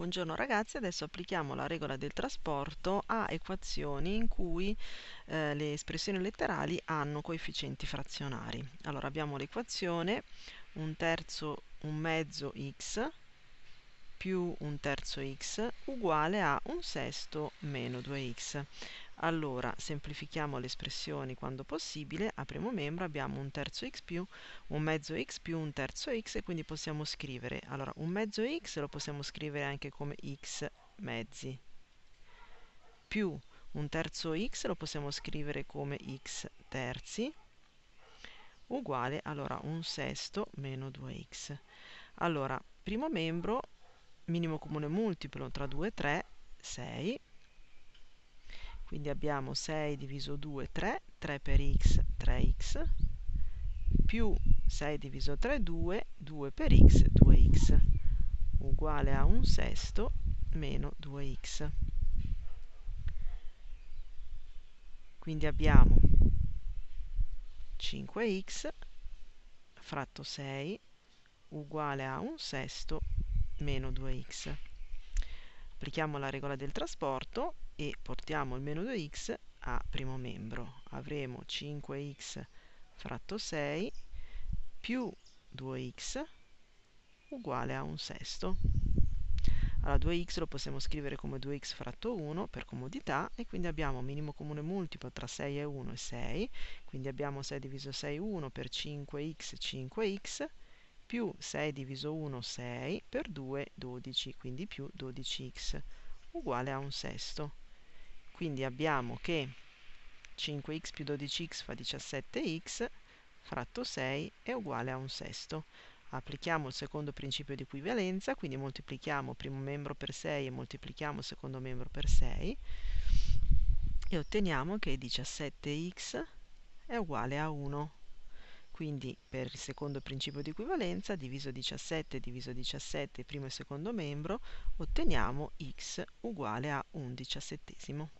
Buongiorno ragazzi, adesso applichiamo la regola del trasporto a equazioni in cui eh, le espressioni letterali hanno coefficienti frazionari. Allora abbiamo l'equazione un terzo, un mezzo x più un terzo x uguale a un sesto meno 2x. Allora semplifichiamo le espressioni quando possibile, a primo membro abbiamo un terzo x più, un mezzo x più un terzo x e quindi possiamo scrivere, allora un mezzo x lo possiamo scrivere anche come x mezzi, più un terzo x lo possiamo scrivere come x terzi, uguale allora un sesto meno 2x. Allora, primo membro, minimo comune multiplo tra 2 e 3, 6, quindi abbiamo 6 diviso 2 3 3 per x 3x più 6 diviso 3 2 2 per x 2x uguale a un sesto meno 2x quindi abbiamo 5x fratto 6 uguale a un sesto meno 2x applichiamo la regola del trasporto e portiamo il meno 2x a primo membro. Avremo 5x fratto 6 più 2x uguale a un sesto. Allora 2x lo possiamo scrivere come 2x fratto 1 per comodità e quindi abbiamo minimo comune multiplo tra 6 e 1 e 6, quindi abbiamo 6 diviso 6 1 per 5x 5x più 6 diviso 1 6 per 2 12, quindi più 12x uguale a un sesto. Quindi abbiamo che 5x più 12x fa 17x fratto 6 è uguale a un sesto. Applichiamo il secondo principio di equivalenza quindi moltiplichiamo primo membro per 6 e moltiplichiamo secondo membro per 6 e otteniamo che 17x è uguale a 1 quindi per il secondo principio di equivalenza diviso 17 diviso 17 primo e secondo membro otteniamo x uguale a un diciassettesimo